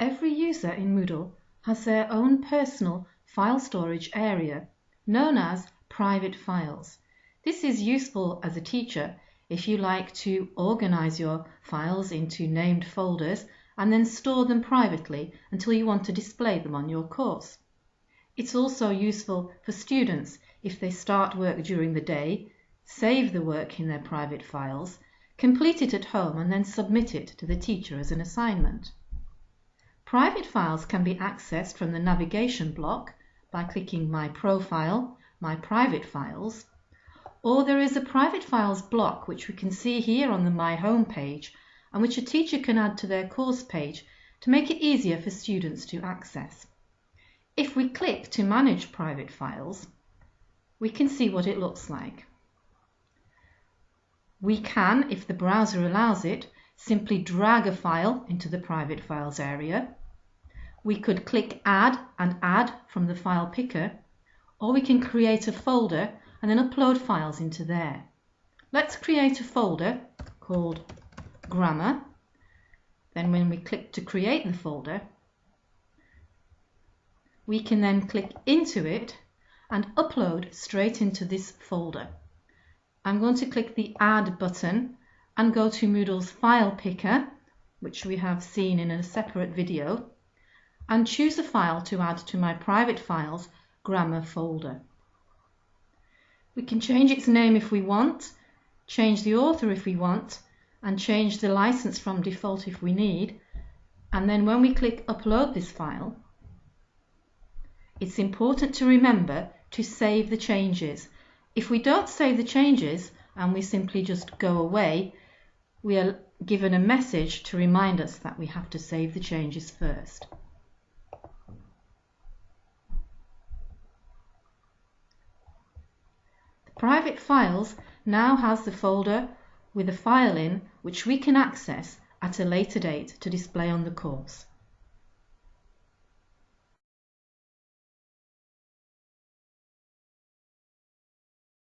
Every user in Moodle has their own personal file storage area, known as private files. This is useful as a teacher if you like to organize your files into named folders and then store them privately until you want to display them on your course. It's also useful for students if they start work during the day, save the work in their private files, complete it at home and then submit it to the teacher as an assignment. Private files can be accessed from the navigation block by clicking My Profile, My Private Files, or there is a Private Files block which we can see here on the My Home page and which a teacher can add to their course page to make it easier for students to access. If we click to manage private files, we can see what it looks like. We can, if the browser allows it, simply drag a file into the private files area. We could click add and add from the file picker, or we can create a folder and then upload files into there. Let's create a folder called grammar. Then when we click to create the folder, we can then click into it and upload straight into this folder. I'm going to click the Add button and go to Moodle's File Picker, which we have seen in a separate video, and choose a file to add to my private files grammar folder. We can change its name if we want, change the author if we want, and change the license from default if we need. And then when we click upload this file, it's important to remember to save the changes. If we don't save the changes and we simply just go away, we are given a message to remind us that we have to save the changes first. The private files now has the folder with a file in which we can access at a later date to display on the course.